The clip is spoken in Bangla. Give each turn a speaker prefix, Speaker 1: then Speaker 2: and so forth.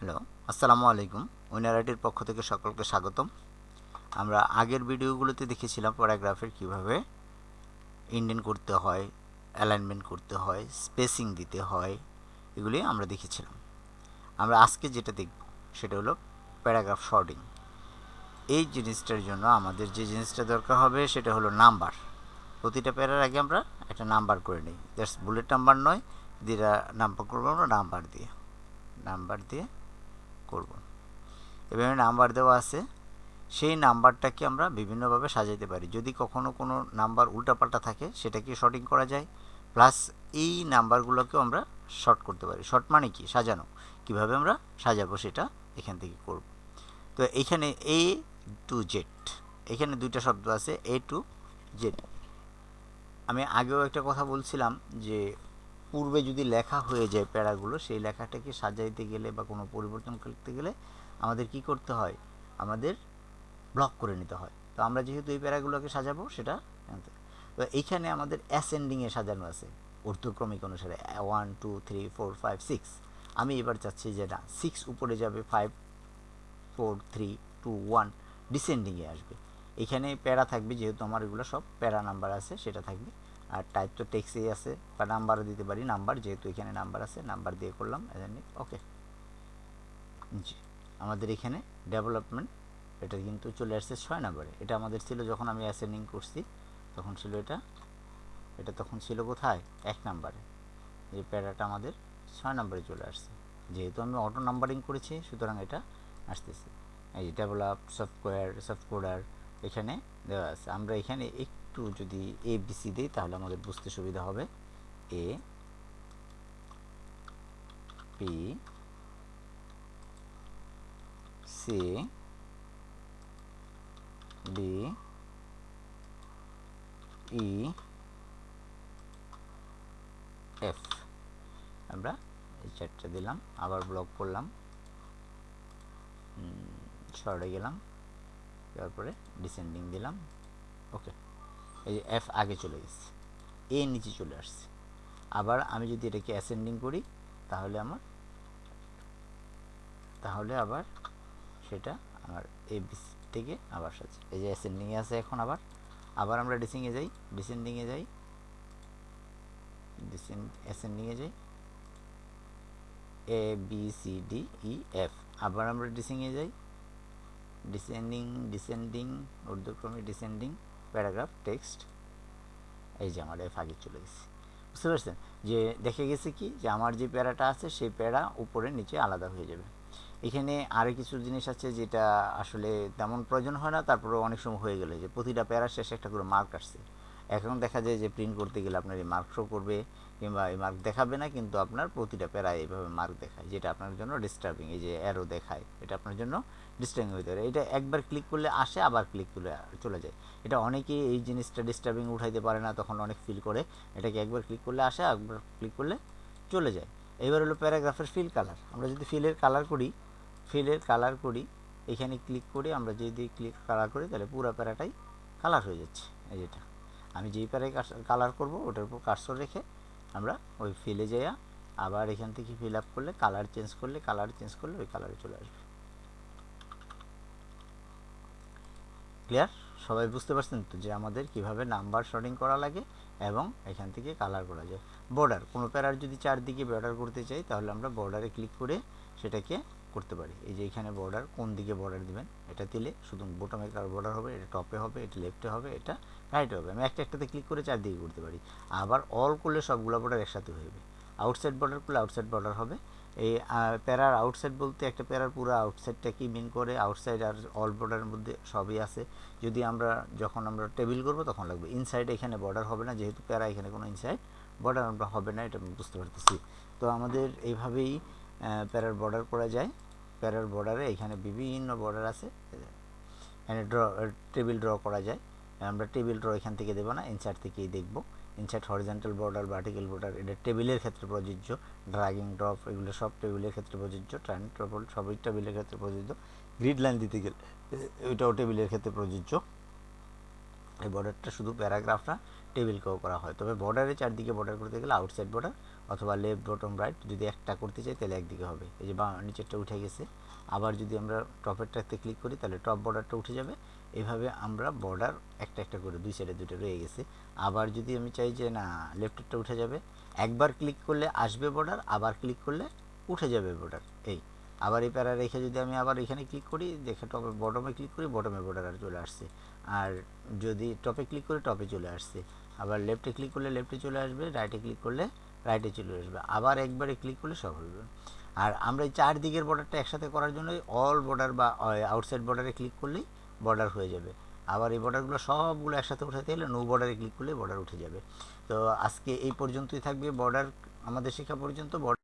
Speaker 1: হ্যালো, আসসালামু আলাইকুম। উইনারাইটির পক্ষ থেকে সকলকে স্বাগতম। আমরা আগের ভিডিওগুলোতে দেখেছিলাম প্যারাগ্রাফের কীভাবে ইন্ডেন করতে হয়, অ্যালাইনমেন্ট করতে হয়, স্পেসিং দিতে হয়, এগুলি আমরা দেখেছিলাম। আমরা আজকে যেটা দেখব সেটা হলো প্যারাগ্রাফ শর্টিং। এই জিনিসটার জন্য আমাদের যে জিনিসটা দরকার হবে সেটা হলো নাম্বার। প্রতিটা প্যারার আগে আমরা একটা নাম্বার করে নিই। দ্যাটস বুলেট নাম্বার নয়, যেটা নাম্বার করব আমরা নাম্বার দিয়ে। নাম্বার দিয়ে করব। এভাবে নাম্বার দেওয়া আছে। সেই নাম্বারটাকে আমরা বিভিন্নভাবে সাজাইতে পারি। যদি কখনো কোনো নাম্বার উল্টাপাল্টা থাকে, সেটাকে শর্টিং করা যায়। প্লাস এই নাম্বারগুলোকেও আমরা শর্ট করতে পারি। শর্ট মানে কি? সাজানো। কীভাবে আমরা সাজাবো সেটা এখান থেকে করব। তো এইখানে এ টু জেড এখানে দুইটা শব্দ আছে। এ টু জেড আমি আগেও একটা কথা বলছিলাম যে পূর্বে যদি লেখা হয়ে যায় প্যারাগুলো, সেই লেখাটাকে সাজাইতে গেলে বা কোনো পরিবর্তন করতে গেলে আমাদের কি করতে হয়? আমাদের ব্লক করে নিতে হয়। তো আমরা যেহেতু এই প্যারাগুলোকে সাজাবো, সেটা তো এইখানে আমাদের অ্যাসেন্ডিংয়ে সাজানো আছে, ঊর্ধ্বক্রমিক অনুসারে। One two three four five six আমি এবার চাচ্ছি যে না সিক্স উপরে যাবে five four three two one ডিসেন্ডিংয়ে আসবে। এখানে প্যারা থাকবে, যেহেতু আমার এগুলো সব প্যারা নাম্বার আছে, সেটা থাকবে। আর টাইপ তো টেক্সেই আছে, বা নাম্বারও দিতে পারি নাম্বার যেহেতু এখানে নাম্বার আছে নাম্বার দিয়ে করলাম ওকে জি, আমাদের এখানে ডেভেলপমেন্ট এটা কিন্তু চলে আসছে ছয় নম্বরে এটা আমাদের ছিল যখন আমি অ্যাসেন্ডিং করছি, তখন ছিল এটা এটা তখন ছিল কোথায়? এক নাম্বারে যে প্যারাটা আমাদের ছয় নম্বরে চলে আসছে। যেহেতু আমি অটো নাম্বারিং করেছি, সুতরাং এটা আসতেছে। এই ডেভেলপ সফটওয়্যার সফটকোডার এখানে দেওয়া আছে। আমরা এখানে একটু যদি এ বিসি দিই, তাহলে আমাদের বুঝতে সুবিধা হবে A P C D E F আমরা এই চারটা দিলাম, আবার ব্লক করলাম। শর্টে গেলাম, তারপরে ডিসেন্ডিং দিলাম। ওকে এই যে এফ আগে চলে গেছে। এ নিচে চলে আসছে। আবার আমি যদি এটাকে অ্যাসেন্ডিং করি, তাহলে আমার তাহলে আবার সেটা আমার এ বিস থেকে আবার সাথে। এই যে অ্যাসেন্ডিংয়ে আছে এখন আবার। আবার আমরা ডিসিংয়ে যাই। ডিসেন্ডিংয়ে যাই। অ্যাসেন্ডিংয়ে যাই। A B C D E F আবার আমরা ডিসিংয়ে যাই। ডিসেন্ডিং ডিসেন্ডিং ঊর্ধ্বক্রমে ডিসেন্ডিং প্যারাগ্রাফ, টেক্সট, এই যে আমার এফ আগে চলে গেছে। বুঝতে পারছেন? যে দেখে গেছে কি? যে আমার যে প্যারাটা আছে, সেই প্যারা উপরে নিচে আলাদা হয়ে যাবে। এখানে আরও কিছু জিনিস আছে যেটা আসলে তেমন প্রয়োজন হয় না তারপরে অনেক সময় হয়ে গেলে যে প্রতিটা প্যারা শেষে একটা করে মার্ক আসছে। এখন দেখা যায় যে প্রিন্ট করতে গেলে আপনার এই মার্ক শো করবে কিংবা এই মার্ক দেখাবে না, কিন্তু আপনার প্রতিটা প্যারায় এইভাবে মার্ক দেখায়, যেটা আপনার জন্য ডিস্টার্বিং এই যে অ্যারো দেখায়, এটা আপনার জন্য ডিস্টার্বিং হতে পারে। এটা একবার ক্লিক করলে আসে, আবার ক্লিক করলে চলে যায়। এটা অনেকেই এই জিনিসটা ডিস্টার্বিং উঠাইতে পারে না, তখন অনেক ফিল করে। এটাকে একবার ক্লিক করলে আসে একবার ক্লিক করলে চলে যায়। এবার হলো প্যারাগ্রাফের ফিল কালার আমরা যদি ফিলের কালার করি ফিলের কালার করি, এখানে ক্লিক করে আমরা যদি ক্লিক কালার করি, তাহলে পুরো প্যারাটাই কালার হয়ে যাচ্ছে, এই যেটা। আমি যেই প্যারায় কালার করব, ওটার উপর কার্সর রেখে আমরা ওই ফিলে যাইয়া আবার এখান থেকে ফিল আপ করলে কালার চেঞ্জ করলে কালার চেঞ্জ করলে ওই কালারে চলে আসবে। ক্লিয়ার সবাই বুঝতে পারছেন তো যে আমাদের কীভাবে নাম্বার শর্টিং করা লাগে এবং এখান থেকে কালার করা যায়। বর্ডার কোনো প্যারার যদি চারদিকে বর্ডার করতে চাই তাহলে আমরা বর্ডারে ক্লিক করে সেটাকে করতে পারি। এই যে এখানে বর্ডার কোন দিকে বর্ডার দিবেন? এটা দিলে শুধু বোটমে কার বর্ডার হবে, এটা টপে হবে, এটা লেফটে হবে, এটা রাইটে হবে। আমি একটা একটাতে ক্লিক করে চারদিকে করতে পারি। আবার অল করলে সবগুলো বর্ডার একসাথে হয়ে যাবে। আউটসাইড বর্ডার করলে আউটসাইড বর্ডার হবে। এই প্যারার আউটসাইড বলতে একটা প্যারার পুরো আউটসাইডটাকেই মিন করে? আউটসাইড আর অল বর্ডারের মধ্যে সবই আছে। যদি আমরা, যখন আমরা টেবিল করব তখন লাগবে। ইনসাইড এখানে বর্ডার হবে না, যেহেতু প্যারা এখানে কোনো ইনসাইড বর্ডার আমরা হবে না, এটা বুঝতে পারতেছি। তো আমাদের এইভাবেই প্যারার বর্ডার করা যায়। প্যারার বর্ডারে এখানে বিভিন্ন বর্ডার আছে। এখানে ড্র টেবিল ড্র করা যায়। আমরা টেবিল ড্র এখান থেকে দেবো না ইনসাইড থেকেই দেখব। Inside horizontal border vertical border এটা টেবিলের ক্ষেত্রে প্রযোজ্য। ড্রাগিং ড্রপ এগুলো সব টেবিলের ক্ষেত্রে প্রযোজ্য। ট্রাইন ট্রপল সবই টেবিলের ক্ষেত্রে প্রযোজ্য। গ্রিড লাইন দিতে গেলে ওইটাও টেবিলের ক্ষেত্রে প্রযোজ্য। এই বর্ডারটা শুধু প্যারাগ্রাফটা টেবিলকেও করা হয়। তবে বর্ডারে চারদিকে বর্ডার করতে গেলে আউটসাইড বর্ডার অথবা লেফট বটম রাইট যদি একটা করতে চাই তাহলে একদিকে হবে। এই যে বা, নিচেরটা উঠে গেছে। আবার যদি আমরা টপেরটাতে ক্লিক করি তাহলে টপ বর্ডারটা উঠে যাবে। এভাবে আমরা বর্ডার একটা একটা করে দুই সাইডে দুটো রয়ে গেছে। আবার যদি আমি চাই যে না লেফটেরটা উঠে যাবে, একবার ক্লিক করলে আসবে বর্ডার আবার ক্লিক করলে উঠে যাবে বর্ডার এই। আবার এই প্যারা রেখে যদি আমি আবার এখানে ক্লিক করি, দেখে টপে বটমে ক্লিক করি বটমে বর্ডার আর চলে আসছে। আর যদি টপে ক্লিক করে টপে চলে আসছে, আবার লেফটে ক্লিক করলে লেফটে চলে আসবে রাইটে ক্লিক করলে রাইটে চলে আসবে, আবার একবারে ক্লিক করলে সব হবে আর আমরা এই চার দিকের বর্ডারটা একসাথে করার জন্য অল বর্ডার বা আউটসাইড বর্ডারে ক্লিক করলেই বর্ডার হয়ে যাবে। আবার এই বর্ডারগুলো সবগুলো একসাথে উঠাতে গেলে নো বর্ডারে ক্লিক করলে বর্ডার উঠে যাবে। তো আজকে এই পর্যন্তই থাকবে। বর্ডার আমাদের শেখা পর্যন্ত বর্ডার